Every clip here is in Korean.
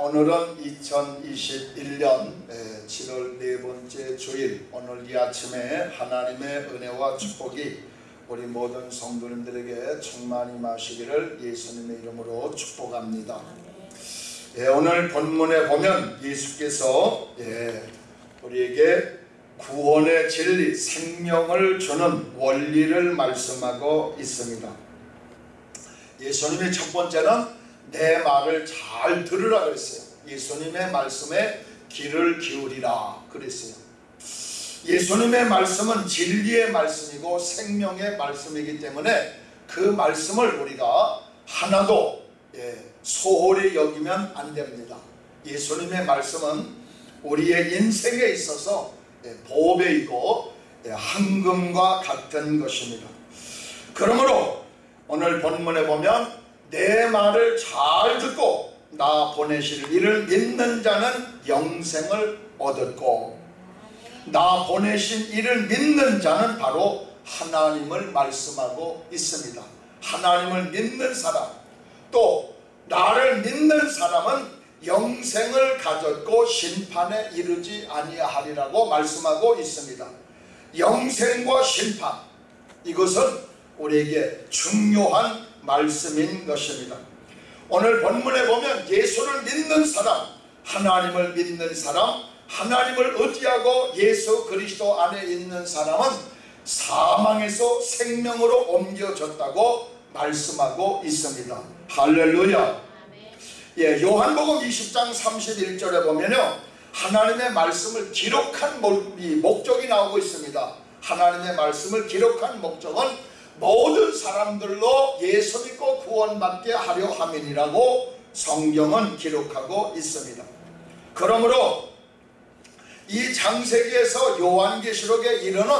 오늘은 2021년 7월 네 번째 주일 오늘 이 아침에 하나님의 은혜와 축복이 우리 모든 성도님들에게 충만히 마시기를 예수님의 이름으로 축복합니다. 예, 오늘 본문에 보면 예수께서 예, 우리에게 구원의 진리, 생명을 주는 원리를 말씀하고 있습니다. 예수님의 첫 번째는 내 말을 잘 들으라 그랬어요. 예수님의 말씀에 귀를 기울이라 그랬어요. 예수님의 말씀은 진리의 말씀이고 생명의 말씀이기 때문에 그 말씀을 우리가 하나도 예, 소홀히 여기면 안 됩니다. 예수님의 말씀은 우리의 인생에 있어서 예, 보배이고 예, 황금과 같은 것입니다. 그러므로 오늘 본문에 보면 내 말을 잘 듣고 나 보내실 이를 믿는 자는 영생을 얻었고 나 보내신 이를 믿는 자는 바로 하나님을 말씀하고 있습니다. 하나님을 믿는 사람 또 나를 믿는 사람은 영생을 가졌고 심판에 이르지 아니하리라고 말씀하고 있습니다. 영생과 심판 이것은 우리에게 중요한 말씀인 것입니다. 오늘 본문에 보면 예수를 믿는 사람, 하나님을 믿는 사람, 하나님을 의지하고 예수 그리스도 안에 있는 사람은 사망에서 생명으로 옮겨졌다고 말씀하고 있습니다. 할렐루야. 예, 요한복음 20장 31절에 보면요. 하나님의 말씀을 기록한 목적이 나오고 있습니다. 하나님의 말씀을 기록한 목적은 모든 사람들로 예수 믿고 구원받게 하려 함이라고 성경은 기록하고 있습니다. 그러므로 이 장세기에서 요한계시록에 이르는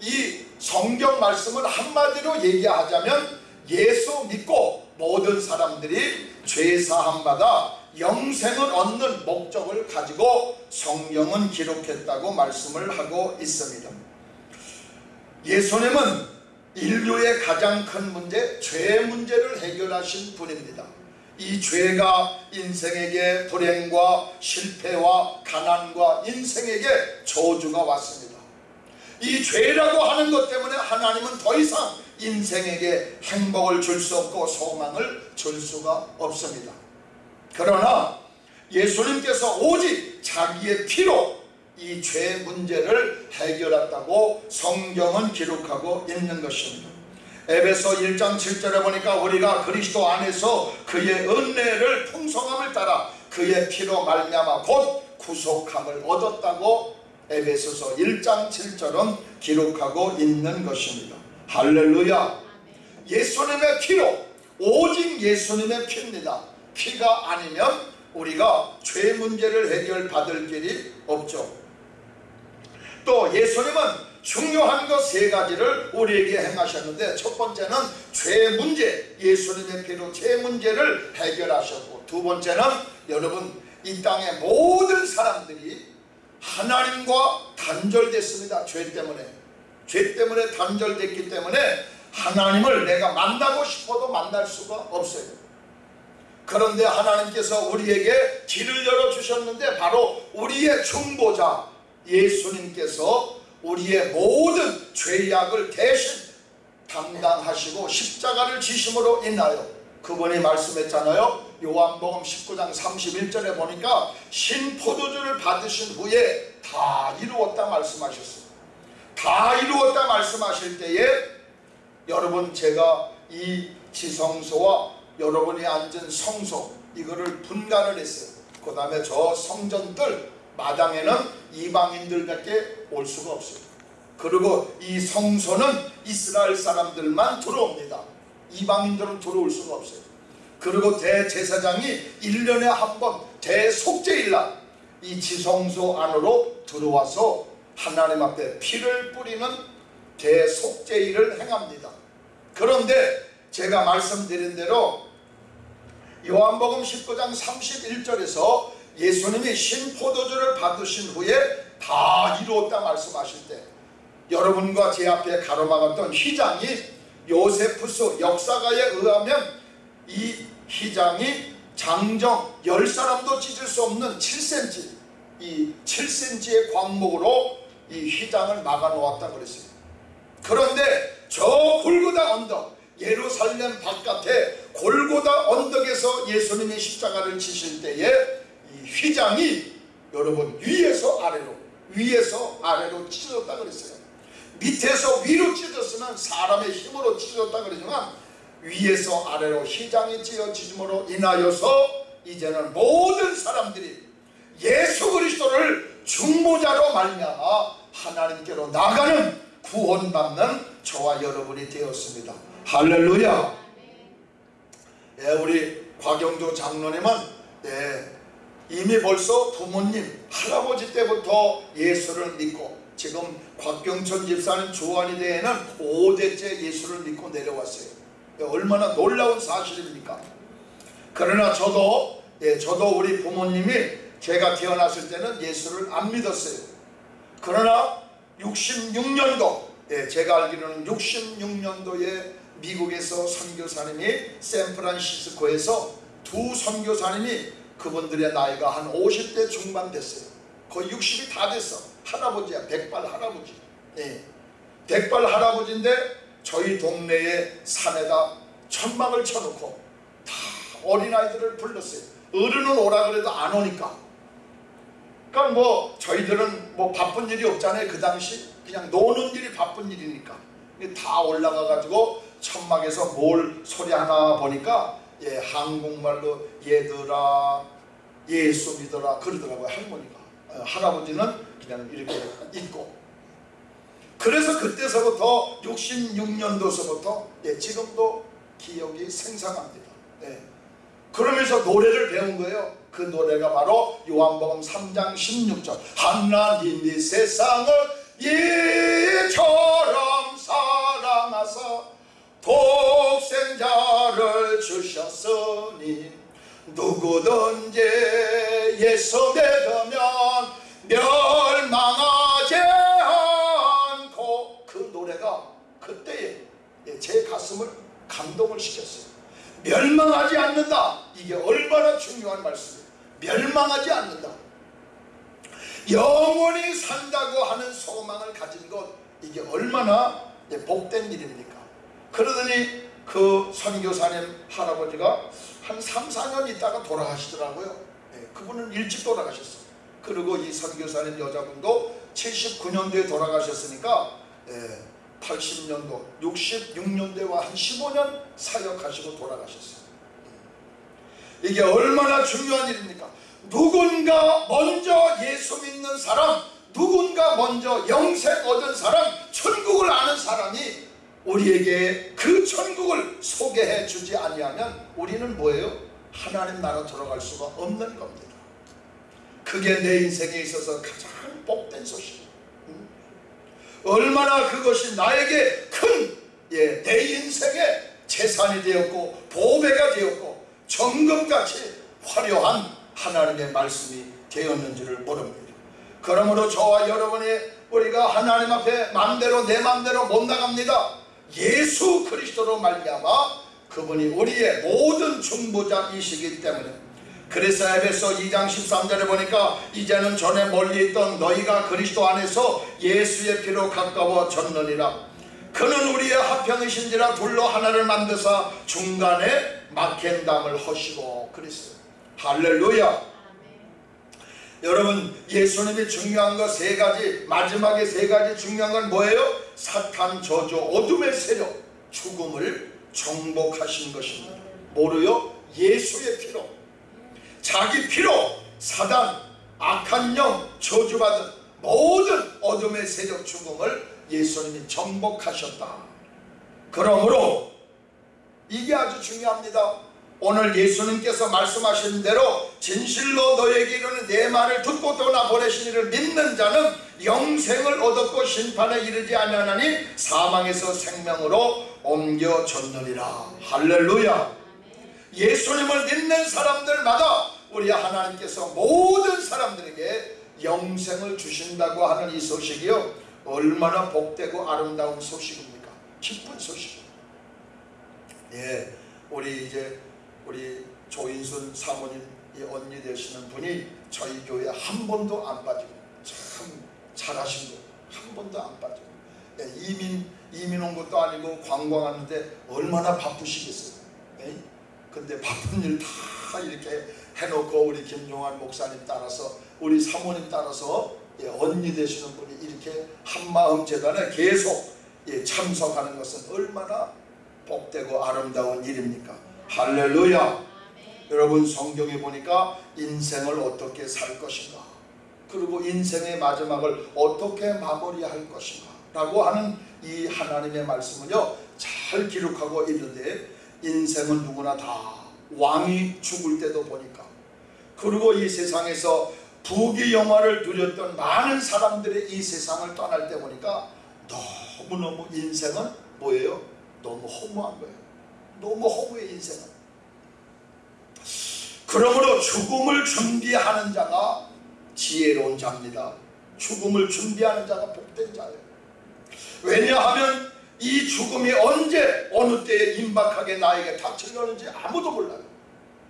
이 성경 말씀을 한마디로 얘기하자면 예수 믿고 모든 사람들이 죄사함 받아 영생을 얻는 목적을 가지고 성경은 기록했다고 말씀을 하고 있습니다. 예수님은 인류의 가장 큰 문제, 죄 문제를 해결하신 분입니다. 이 죄가 인생에게 불행과 실패와 가난과 인생에게 저주가 왔습니다. 이 죄라고 하는 것 때문에 하나님은 더 이상 인생에게 행복을 줄 수 없고 소망을 줄 수가 없습니다. 그러나 예수님께서 오직 자기의 피로 이 죄 문제를 해결했다고 성경은 기록하고 있는 것입니다. 에베소 1장 7절에 보니까 우리가 그리스도 안에서 그의 은혜를 풍성함을 따라 그의 피로 말미암아 곧 구속함을 얻었다고 에베소서 1장 7절은 기록하고 있는 것입니다. 할렐루야 예수님의 피로 오직 예수님의 피입니다. 피가 아니면 우리가 죄 문제를 해결받을 길이 없죠. 또 예수님은 중요한 것 세 가지를 우리에게 행하셨는데 첫 번째는 죄 문제 예수님의 피로 죄 문제를 해결하셨고 두 번째는 여러분 이 땅의 모든 사람들이 하나님과 단절됐습니다. 죄 때문에. 죄 때문에 단절됐기 때문에 하나님을 내가 만나고 싶어도 만날 수가 없어요. 그런데 하나님께서 우리에게 길을 열어주셨는데 바로 우리의 중보자 예수님께서 우리의 모든 죄악을 대신 담당하시고 십자가를 지심으로 인하여 그분이 말씀했잖아요. 요한복음 19장 31절에 보니까 신포도주를 받으신 후에 다 이루었다 말씀하셨어요. 다 이루었다 말씀하실 때에 여러분 제가 이 지성소와 여러분이 앉은 성소 이거를 분간을 했어요. 그 다음에 저 성전들 마당에는 이방인들밖에 올 수가 없어요. 그리고 이 성소는 이스라엘 사람들만 들어옵니다. 이방인들은 들어올 수가 없어요. 그리고 대제사장이 1년에 한 번 대속죄일날 이 지성소 안으로 들어와서 하나님 앞에 피를 뿌리는 대속죄일을 행합니다. 그런데 제가 말씀드린 대로 요한복음 19장 31절에서 예수님이 신 포도주를 받으신 후에 다 이루었다 말씀하실 때 여러분과 제 앞에 가로막았던 휘장이 요세푸스 역사가에 의하면 이 휘장이 장정 열 사람도 찢을 수 없는 7cm 이 7cm의 광목으로 이 휘장을 막아 놓았다 그랬어요. 그런데 저 골고다 언덕 예루살렘 바깥에 골고다 언덕에서 예수님이 십자가를 지실 때에 이 휘장이 여러분 위에서 아래로 위에서 아래로 찢어졌다 그랬어요. 밑에서 위로 찢었으면 사람의 힘으로 찢어졌다 그러지만 위에서 아래로 휘장이 찢어짐으로 인하여서 이제는 모든 사람들이 예수 그리스도를 중보자로 말미암아 하나님께로 나가는 구원받는 저와 여러분이 되었습니다. 할렐루야. 예, 우리 곽영조 장로님은 예, 이미 벌써 부모님, 할아버지 때부터 예수를 믿고 지금 곽경천 집사님 조안이 대에는 5대째 예수를 믿고 내려왔어요. 예, 얼마나 놀라운 사실입니까? 그러나 저도 예, 저도 우리 부모님이 제가 태어났을 때는 예수를 안 믿었어요. 그러나 66년도 예, 제가 알기로는 66년도에 미국에서 선교사님이 샌프란시스코에서 두 선교사님이 그분들의 나이가 한 50대 중반 됐어요. 거의 60이 다 됐어. 할아버지야. 백발 할아버지. 예. 백발 할아버지인데 저희 동네에 산에다 천막을 쳐놓고 다 어린아이들을 불렀어요. 어른은 오라 그래도 안 오니까. 그러니까 뭐 저희들은 뭐 바쁜 일이 없잖아요. 그 당시 그냥 노는 일이 바쁜 일이니까. 다 올라가 가지고 천막에서 뭘 소리 하나 보니까 예, 한국말로 얘들아 예수 믿어라 그러더라고요 할머니가. 어, 할아버지는 그냥 이렇게 있고. 그래서 그때서부터 66년도서부터 예, 지금도 기억이 생생합니다. 예. 그러면서 노래를 배운 거예요. 그 노래가 바로 요한복음 3장 16절. 하나님이 세상을 이처럼 사랑하사 독 생자를 주셨으니 누구든지 예수 믿으면 멸망하지 않고 그 노래가 그때에 제 가슴을 감동을 시켰어요. 멸망하지 않는다. 이게 얼마나 중요한 말씀이에요 멸망하지 않는다. 영원히 산다고 하는 소망을 가진 것 이게 얼마나 복된 일입니까? 그러더니 그 선교사님 할아버지가 한 3, 4년 있다가 돌아가시더라고요. 네, 그분은 일찍 돌아가셨어요. 그리고 이 선교사님 여자분도 79년도에 돌아가셨으니까 네, 80년도 66년대와 한 15년 사역하시고 돌아가셨어요. 이게 얼마나 중요한 일입니까? 누군가 먼저 예수 믿는 사람 누군가 먼저 영생 얻은 사람 천국을 아는 사람이 우리에게 그 천국을 소개해 주지 아니하면 우리는 뭐예요? 하나님 나라 들어갈 수가 없는 겁니다. 그게 내 인생에 있어서 가장 복된 소식. 얼마나 그것이 나에게 큰, 예, 내 인생의 재산이 되었고, 보배가 되었고, 정금같이 화려한 하나님의 말씀이 되었는지를 모릅니다. 그러므로 저와 여러분이 우리가 하나님 앞에 맘대로 내 맘대로 못 나갑니다. 예수 그리스도로 말미암아 그분이 우리의 모든 중보자이시기 때문에. 그래서 에베소 2장 13절에 보니까 이제는 전에 멀리 있던 너희가 그리스도 안에서 예수의 피로 가까워졌느니라. 그는 우리의 합평이신지라 둘로 하나를 만드사 중간에 막힌 담을 허시고 그랬어요 할렐루야 여러분 예수님이 중요한 거 세 가지 마지막에 세 가지 중요한 건 뭐예요? 사탄 저주 어둠의 세력 죽음을 정복하신 것입니다 뭐로요? 예수의 피로 자기 피로 사단 악한 영 저주받은 모든 어둠의 세력 죽음을 예수님이 정복하셨다 그러므로 이게 아주 중요합니다 오늘 예수님께서 말씀하신 대로 진실로 너에게 이르는 내 말을 듣고 떠나 보내신 이를 믿는 자는 영생을 얻었고 심판에 이르지 아니하나니 사망에서 생명으로 옮겨졌느니라. 할렐루야. 예수님을 믿는 사람들마다 우리 하나님께서 모든 사람들에게 영생을 주신다고 하는 이 소식이요 얼마나 복되고 아름다운 소식입니까? 기쁜 소식입니다. 예, 우리 이제 우리 조인순 사모님 이 언니 되시는 분이 저희 교회 한 번도 안 빠지고 참 잘하신 거한 번도 안 빠지고 예, 이민 이민 온 것도 아니고 관광하는데 얼마나 바쁘시겠어요. 예? 근데 바쁜 일 다 이렇게 해놓고 우리 김종환 목사님 따라서 우리 사모님 따라서 예, 언니 되시는 분이 이렇게 한마음 재단에 계속 예, 참석하는 것은 얼마나 복되고 아름다운 일입니까? 할렐루야! 여러분 성경에 보니까 인생을 어떻게 살 것인가 그리고 인생의 마지막을 어떻게 마무리할 것인가 라고 하는 이 하나님의 말씀은요 잘 기록하고 있는데 인생은 누구나 다 왕이 죽을 때도 보니까 그리고 이 세상에서 부귀 영화를 누렸던 많은 사람들의 이 세상을 떠날 때 보니까 너무너무 인생은 뭐예요? 너무 허무한 거예요 너무 허무해 인생은 그러므로 죽음을 준비하는 자가 지혜로운 자입니다. 죽음을 준비하는 자가 복된 자예요. 왜냐하면 이 죽음이 언제 어느 때에 임박하게 나에게 닥치려는지 아무도 몰라요.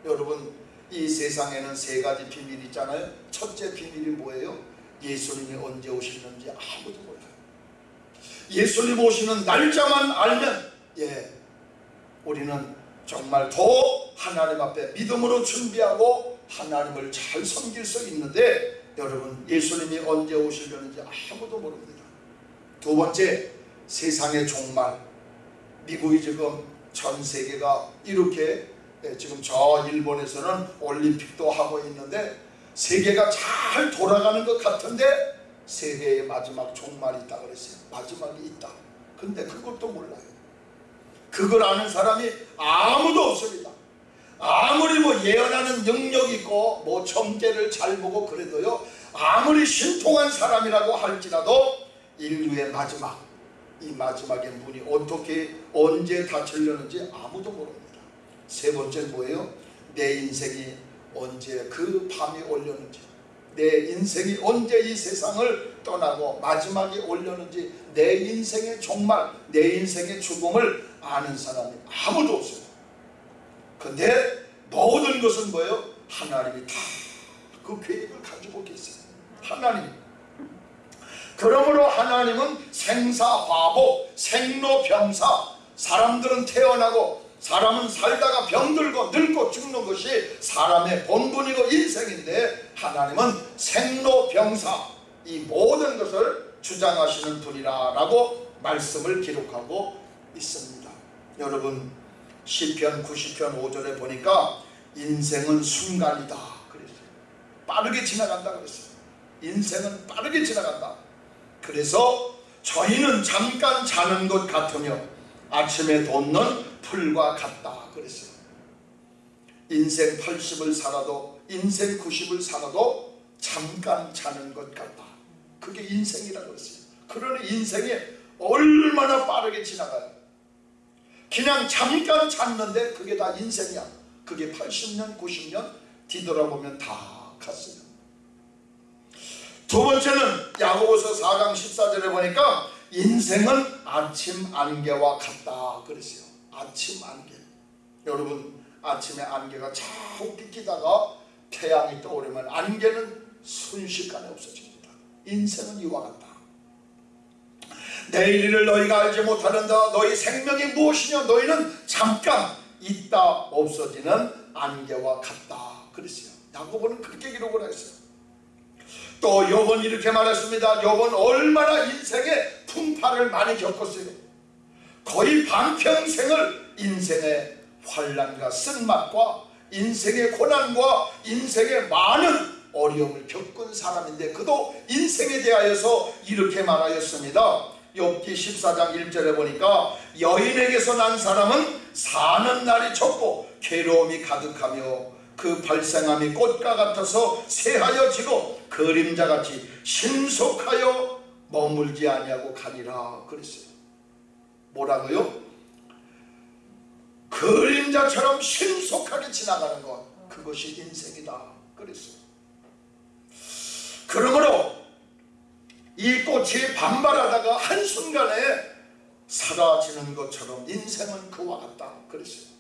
여러분 이 세상에는 세 가지 비밀이 있잖아요. 첫째 비밀이 뭐예요? 예수님이 언제 오시는지 아무도 몰라요. 예수님 오시는 날짜만 알면 예 우리는 정말 더 하나님 앞에 믿음으로 준비하고 하나님을 잘 섬길 수 있는데 여러분 예수님이 언제 오시려는지 아무도 모릅니다. 두 번째 세상의 종말 미국이 지금 전 세계가 이렇게 예, 지금 저 일본에서는 올림픽도 하고 있는데 세계가 잘 돌아가는 것 같은데 세계의 마지막 종말이 있다 그랬어요. 마지막이 있다. 근데 그것도 몰라요. 그걸 아는 사람이 아무도 없습니다. 아무리 뭐 예언하는 능력 있고 뭐 점괘를 잘 보고 그래도요 아무리 신통한 사람이라고 할지라도 인류의 마지막 이 마지막의 문이 어떻게 언제 닫히려는지 아무도 모릅니다. 세 번째 뭐예요? 내 인생이 언제 그 밤이 올려는지 내 인생이 언제 이 세상을 떠나고 마지막에 올려는지 내 인생의 종말 내 인생의 죽음을 아는 사람이 아무도 없어요. 근데 모든 것은 뭐예요? 하나님이 다 그 계획을 가지고 계세요. 하나님. 그러므로 하나님은 생사화복, 생로병사, 사람들은 태어나고 사람은 살다가 병들고 늙고 죽는 것이 사람의 본분이고 인생인데 하나님은 생로병사 이 모든 것을 주장하시는 분이라 라고 말씀을 기록하고 있습니다. 여러분 시편 90편 5절에 보니까 인생은 순간이다 그랬어요. 빠르게 지나간다 그랬어요. 인생은 빠르게 지나간다. 그래서 저희는 잠깐 자는 것 같으며 아침에 돋는 풀과 같다 그랬어요. 인생 80을 살아도 인생 90을 살아도 잠깐 자는 것 같다. 그게 인생이라고 그랬어요. 그러니 인생이 얼마나 빠르게 지나가요. 그냥 잠깐 잤는데 그게 다 인생이야. 그게 80년, 90년 뒤돌아보면 다 갔어요. 두 번째는 야고보서 4강 14절에 보니까 인생은 아침 안개와 같다 그랬어요. 아침 안개. 여러분 아침에 안개가 자꾸 비키다가 태양이 떠오르면 안개는 순식간에 없어집니다. 인생은 이와 같다. 내일 일을 너희가 알지 못하는다. 너희 생명이 무엇이냐? 너희는 잠깐 있다 없어지는 안개와 같다. 그랬어요. 야고보는 그렇게 기록을 했어요. 또 요번 이렇게 말했습니다. 요번 얼마나 인생의 풍파를 많이 겪었어요. 거의 반평생을 인생의 환란과 쓴맛과 인생의 고난과 인생의 많은 어려움을 겪은 사람인데 그도 인생에 대하여서 이렇게 말하였습니다. 욥기 14장 1절에 보니까 여인에게서 난 사람은 사는 날이 적고 괴로움이 가득하며 그 발생함이 꽃과 같아서 새하여 지고 그림자같이 신속하여 머물지 아니하고 가니라 그랬어요. 뭐라고요? 그림자처럼 신속하게 지나가는 것 그것이 인생이다 그랬어요. 그러므로 이 꽃이 반발하다가 한순간에 사라지는 것처럼 인생은 그와 같다 그랬어요.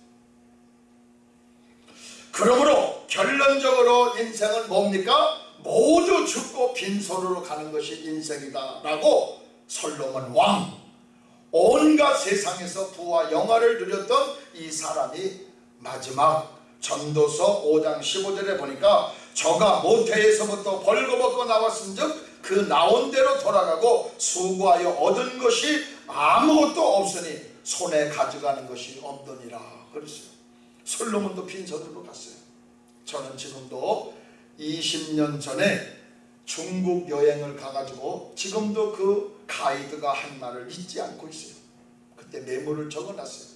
그러므로 결론적으로 인생은 뭡니까? 모두 죽고 빈손으로 가는 것이 인생이다 라고 솔로몬 왕 온갖 세상에서 부와 영화를 누렸던 이 사람이 마지막 전도서 5장 15절에 보니까 저가 모태에서부터 벌거벗고 나왔은 즉 그 나온 대로 돌아가고 수고하여 얻은 것이 아무것도 없으니 손에 가져가는 것이 없더니라 그랬어요. 솔로몬도 빈손으로 갔어요. 저는 지금도 20년 전에 중국 여행을 가가지고 지금도 그 가이드가 한 말을 잊지 않고 있어요 그때 메모를 적어놨어요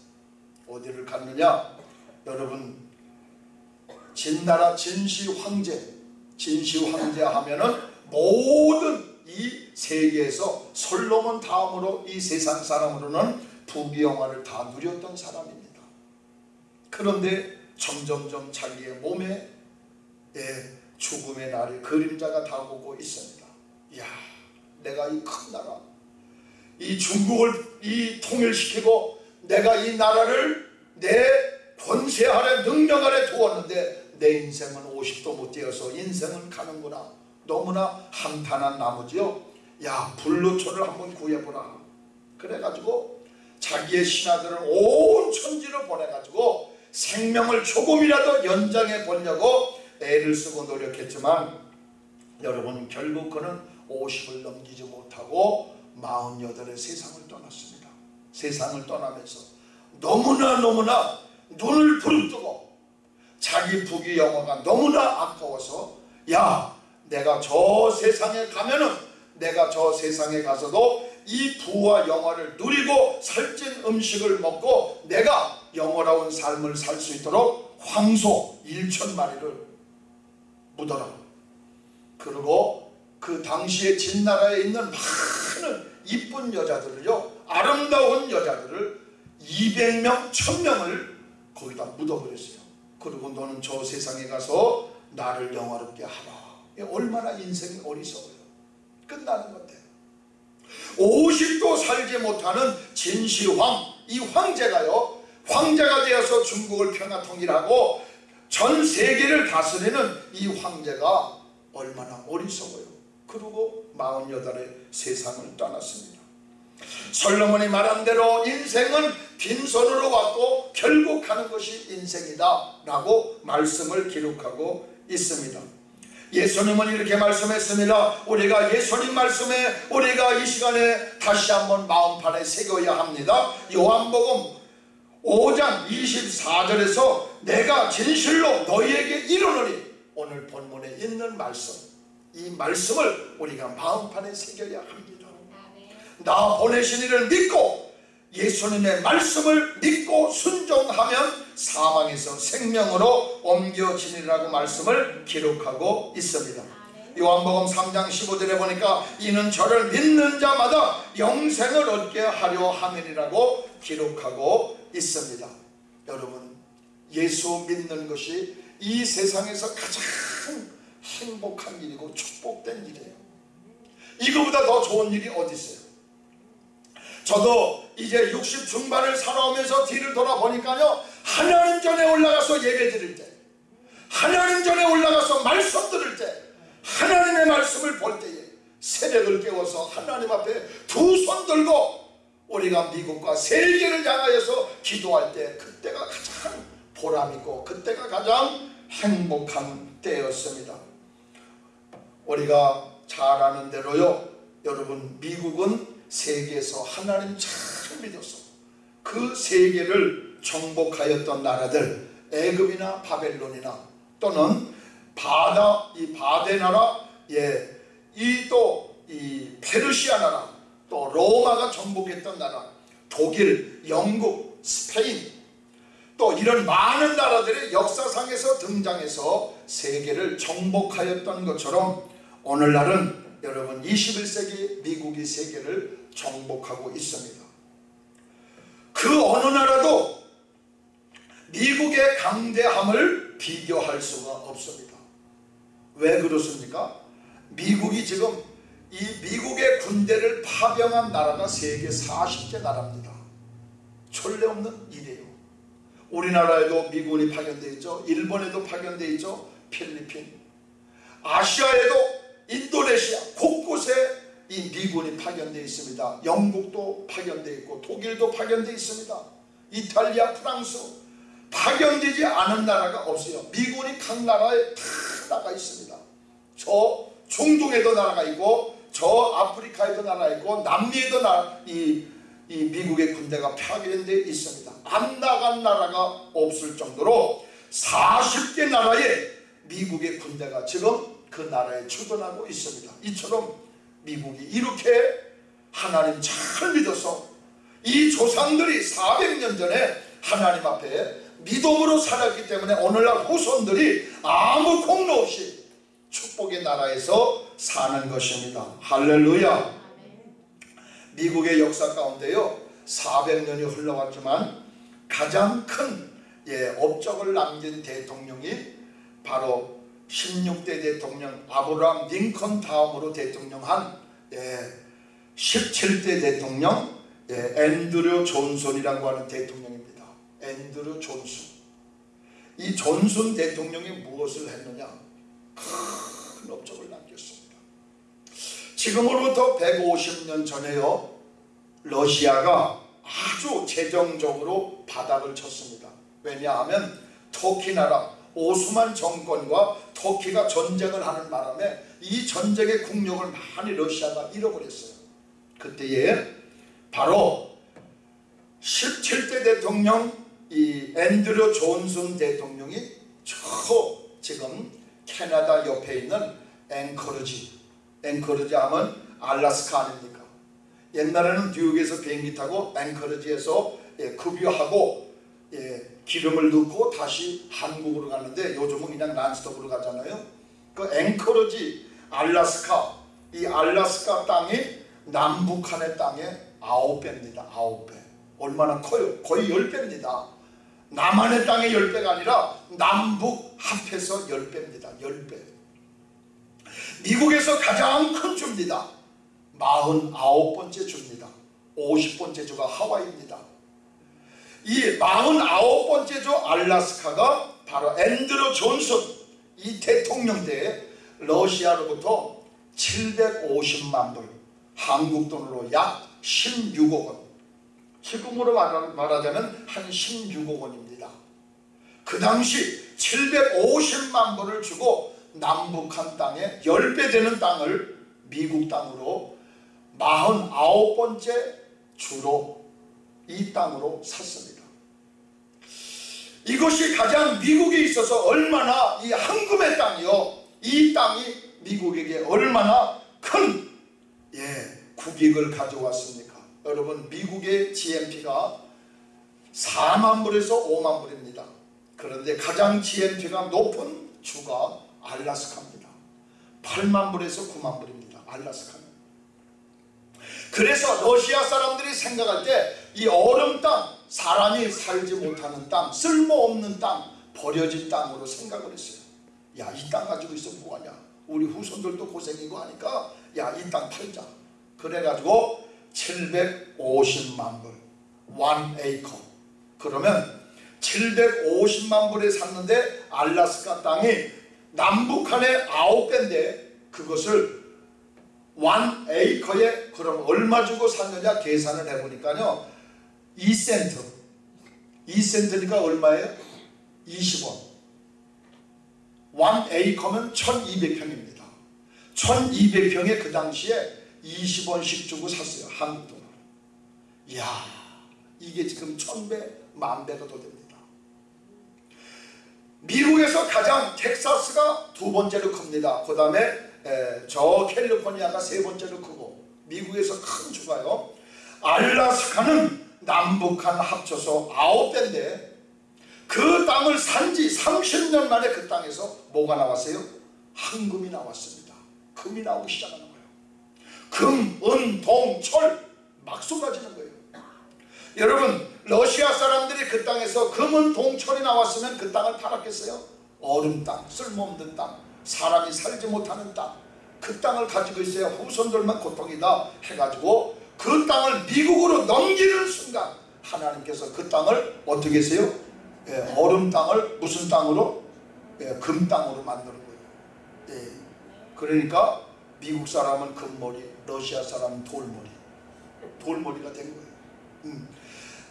어디를 갔느냐 여러분 진나라 진시 황제 진시 황제 하면은 모든 이 세계에서 솔로몬 다음으로 이 세상 사람으로는 부귀영화를 다 누렸던 사람입니다. 그런데 점점점 자기의 몸에 예, 죽음의 날이 그림자가 다가오고 있습니다. 이야, 내가 이 큰 나라, 이 중국을 이 통일시키고 내가 이 나라를 내 권세 아래 능력 아래 두었는데 내 인생은 50도 못 되어서 인생은 가는구나. 너무나 한탄한 나머지요. 야 불로초를 한번 구해보라. 그래가지고 자기의 신하들을 온 천지로 보내가지고 생명을 조금이라도 연장해 보려고 애를 쓰고 노력했지만 여러분 결국 그는 50을 넘기지 못하고 48의 세상을 떠났습니다. 세상을 떠나면서 너무나 너무나 눈을 부릅뜨고 자기 부귀 영화가 너무나 아까워서 야 내가 저 세상에 가면은 내가 저 세상에 가서도 이 부와 영화를 누리고 살찐 음식을 먹고 내가 영원로운 삶을 살 수 있도록 황소 1천 마리를 묻어라. 그리고 그 당시에 진나라에 있는 많은 이쁜 여자들을요 아름다운 여자들을 200명 1000명을 거기다 묻어버렸어요. 그리고 너는 저 세상에 가서 나를 영화롭게 하라. 얼마나 인생이 어리석어요. 끝나는 건데. 50도 살지 못하는 진시황, 이 황제가요, 황제가 되어서 중국을 평화 통일하고 전 세계를 다스리는 이 황제가 얼마나 어리석어요. 그리고 48의 세상을 떠났습니다. 솔로몬이 말한 대로 인생은 빈손으로 왔고 결국 가는 것이 인생이다 라고 말씀을 기록하고 있습니다. 예수님은 이렇게 말씀했습니다. 우리가 예수님 말씀에 우리가 이 시간에 다시 한번 마음판에 새겨야 합니다. 요한복음 5장 24절에서 내가 진실로 너희에게 이르노니 오늘 본문에 있는 말씀 이 말씀을 우리가 마음판에 새겨야 합니다. 나 보내신 이를 믿고 예수님의 말씀을 믿고 순종하면 사망에서 생명으로 옮겨지니라고 말씀을 기록하고 있습니다. 요한복음 3장 15절에 보니까 이는 저를 믿는 자마다 영생을 얻게 하려 함이라고 기록하고 있습니다. 여러분 예수 믿는 것이 이 세상에서 가장 행복한 일이고 축복된 일이에요. 이거보다 더 좋은 일이 어디 있어요? 저도 이제 60 중반을 살아오면서 뒤를 돌아보니까요 하나님 전에 올라가서 예배 드릴 때 하나님 전에 올라가서 말씀 들을 때 하나님의 말씀을 볼 때에 새벽을 깨워서 하나님 앞에 두 손 들고 우리가 미국과 세계를 향하여서 기도할 때 그때가 가장 보람있고 그때가 가장 행복한 때였습니다 우리가 잘 아는 대로요. 여러분 미국은 세계에서 하나님 잘 믿어서 그 세계를 정복하였던 나라들 애굽이나 바벨론이나 또는 바다 이 바데 나라 예이 또 이 페르시아 나라 또 로마가 정복했던 나라 독일 영국 스페인 또 이런 많은 나라들의 역사상에서 등장해서 세계를 정복하였던 것처럼 오늘날은 여러분 21세기 미국이 세계를 정복하고 있습니다. 그 어느 나라도 미국의 강대함을 비교할 수가 없습니다. 왜 그렇습니까? 미국이 지금 이 미국의 군대를 파병한 나라가 세계 40개 나라입니다. 전례 없는 일이에요. 우리나라에도 미군이 파견되어 있죠. 일본에도 파견되어 있죠. 필리핀. 아시아에도 이 미군이 파견되어 있습니다. 영국도 파견되어 있고 독일도 파견되어 있습니다. 이탈리아, 프랑스 파견되지 않은 나라가 없어요. 미군이 각 나라에 다 나가 있습니다. 저 중동에도 나라가 있고 저 아프리카에도 나라 있고 남미에도 나, 이, 이 미국의 군대가 파견되어 있습니다. 안 나간 나라가 없을 정도로 40개 나라에 미국의 군대가 지금 그 나라에 주둔하고 있습니다. 이처럼 미국이 이렇게 하나님 잘 믿어서 이 조상들이 400년 전에 하나님 앞에 믿음으로 살았기 때문에 오늘날 후손들이 아무 공로 없이 축복의 나라에서 사는 것입니다. 할렐루야. 미국의 역사 가운데요. 400년이 흘러갔지만 가장 큰 예, 업적을 남긴 대통령이 바로 16대 대통령 아브라함 링컨 다음으로 대통령한 예, 17대 대통령 예, 앤드류 존슨이라고 하는 대통령입니다. 앤드류 존슨. 이 존슨 대통령이 무엇을 했느냐? 큰 업적을 남겼습니다. 지금으로부터 150년 전에요. 러시아가 아주 재정적으로 바닥을 쳤습니다. 왜냐하면 터키 나라 오스만 정권과 터키가 전쟁을 하는 바람에 이 전쟁의 국력을 많이 러시아가 잃어버렸어요. 그때에 바로 17대 대통령 이 앤드류 존슨 대통령이 저 지금 캐나다 옆에 있는 앵커러지 앵커러지 하면 알라스카 아닙니까? 옛날에는 뉴욕에서 비행기 타고 앵커러지에서 예, 급유하고 예, 기름을 넣고 다시 한국으로 가는데 요즘은 그냥 란스톱으로 가잖아요. 그 앵커러지 알라스카 이 알라스카 땅이 남북한의 땅의 아홉 배입니다. 아홉 배. 얼마나 커요? 거의 열 배입니다. 남한의 땅의 열 배가 아니라 남북 합해서 열 배입니다. 열 배. 미국에서 가장 큰 주입니다. 49번째 주입니다. 50번째 주가 하와이입니다. 이 49번째 주 알라스카가 바로 앤드루 존슨 이 대통령 때 러시아로부터 750만 불 한국 돈으로 약 16억 원 지금으로 말하자면 한 16억 원입니다. 그 당시 750만 불을 주고 남북한 땅에 10배 되는 땅을 미국 땅으로 49번째 주로 이 땅으로 샀습니다. 이것이 가장 미국에 있어서 얼마나 이 황금의 땅이요. 이 땅이 미국에게 얼마나 큰 예, 국익을 가져왔습니까? 여러분 미국의 GNP가 4만 불에서 5만 불입니다. 그런데 가장 GNP가 높은 주가 알라스카입니다. 8만 불에서 9만 불입니다. 알라스카는. 그래서 러시아 사람들이 생각할 때 이 얼음 땅, 사람이 살지 못하는 땅, 쓸모없는 땅, 버려진 땅으로 생각을 했어요. 야, 이 땅 가지고 있어 뭐하냐? 우리 후손들도 고생이고 하니까 야, 이 땅 팔자. 그래가지고 750만 불, 1에이커. 그러면 750만 불에 샀는데 알라스카 땅이 남북한의 9배인데 그것을 1에이커에 그럼 얼마 주고 샀느냐 계산을 해보니까요 2센트. 2센트니까 얼마예요? 20원. 1에이커면 1200평입니다. 1200평에 그 당시에 20원씩 주고 샀어요 한국 돈으로 이야 이게 지금 천배 만배가 더 됩니다. 미국에서 가장 텍사스가 두 번째로 큽니다. 그 다음에 저 캘리포니아가 세 번째로 크고 미국에서 큰 주가요. 알라스카는 남북한 합쳐서 아홉 배인데 그 땅을 산 지 30년 만에 그 땅에서 뭐가 나왔어요? 황금이 나왔습니다 금이 나오기 시작하는 거예요 금, 은, 동, 철 막 쏟아지는 거예요 여러분 러시아 사람들이 그 땅에서 금은 동철이 나왔으면 그 땅을 팔았겠어요? 얼음 땅, 쓸모없는 땅, 사람이 살지 못하는 땅, 그 땅을 가지고 있어야 후손들만 고통이다 해가지고 그 땅을 미국으로 넘기는 순간 하나님께서 그 땅을 어떻게 했어요? 예, 얼음 땅을 무슨 땅으로? 예, 금 땅으로 만드는 거예요. 예, 그러니까 미국 사람은 금머리, 러시아 사람은 돌머리, 돌머리가 된 거예요. 음.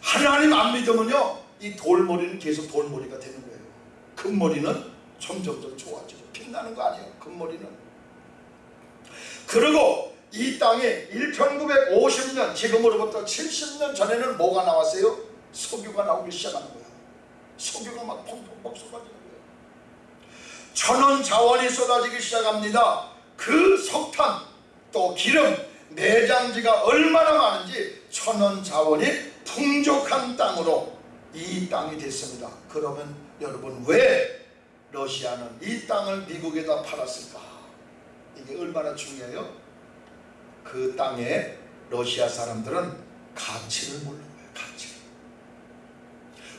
하나님 안 믿으면요, 이 돌머리는 계속 돌머리가 되는 거예요. 금머리는 점점점 좋아지고 빛나는 거 아니에요. 금머리는. 그리고 이 땅에 1950년 지금으로부터 70년 전에는 뭐가 나왔어요? 석유가 나오기 시작하는 거야. 석유가 막 펑펑펑 쏟아지는 거예요. 천원 자원이 쏟아지기 시작합니다. 그 석탄 또 기름 내장지가 얼마나 많은지 천원 자원이 풍족한 땅으로 이 땅이 됐습니다. 그러면 여러분 왜 러시아는 이 땅을 미국에다 팔았을까? 이게 얼마나 중요해요? 그 땅에 러시아 사람들은 가치를 모르는 거예요. 가치를.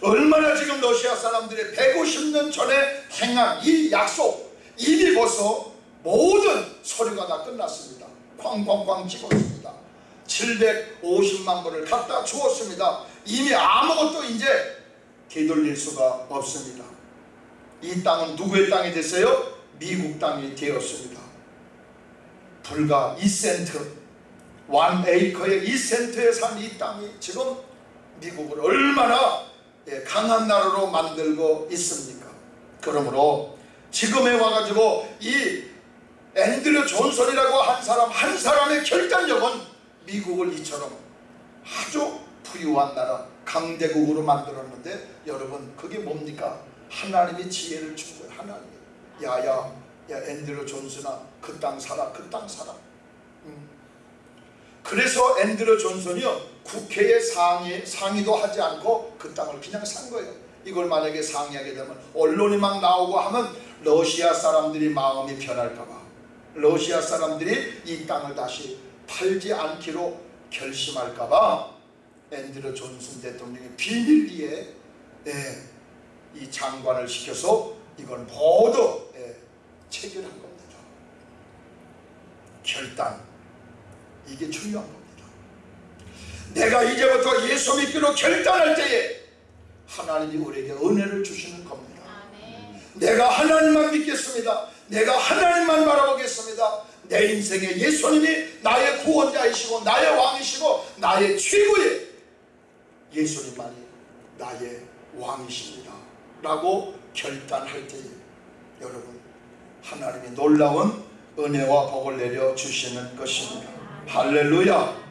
얼마나 지금 러시아 사람들이 150년 전에 행한 이 약속 이미 벌써 모든 서류가 다 끝났습니다. 쾅쾅쾅 찍었습니다. 750만 불을 갖다 주었습니다. 이미 아무것도 이제 되돌릴 수가 없습니다. 이 땅은 누구의 땅이 됐어요? 미국 땅이 되었습니다. 불과 2센트, 1에이커에 2센트에 산 이 땅이 지금 미국을 얼마나 예, 강한 나라로 만들고 있습니까? 그러므로 지금에 와가지고 이 앤드류 존슨이라고 한 사람 한 사람의 결단력은 미국을 이처럼 아주 부유한 나라 강대국으로 만들었는데 여러분 그게 뭡니까? 하나님이 지혜를 준 거예요 하나님이 야야 야 앤드류 존슨아 그 땅 사라 그 땅 사라 음. 그래서 앤드류 존슨이요 국회에 상의, 상의도 하지 않고 그 땅을 그냥 산 거예요. 이걸 만약에 상의하게 되면 언론이 막 나오고 하면 러시아 사람들이 마음이 변할까봐 러시아 사람들이 이 땅을 다시 팔지 않기로 결심할까봐 앤드류 존슨 대통령이 비밀리에 예, 이 장관을 시켜서 이걸 모두 예, 체결한 겁니다. 결단 이게 중요한 겁니다. 내가 이제부터 예수 믿기로 결단할 때에 하나님이 우리에게 은혜를 주시는 겁니다. 내가 하나님만 믿겠습니다. 내가 하나님만 바라보겠습니다. 내 인생에 예수님이 나의 구원자이시고 나의 왕이시고 나의 최고의 예수님만이 나의 왕이십니다. 라고 결단할 때에 여러분 하나님이 놀라운 은혜와 복을 내려 주시는 것입니다. 할렐루야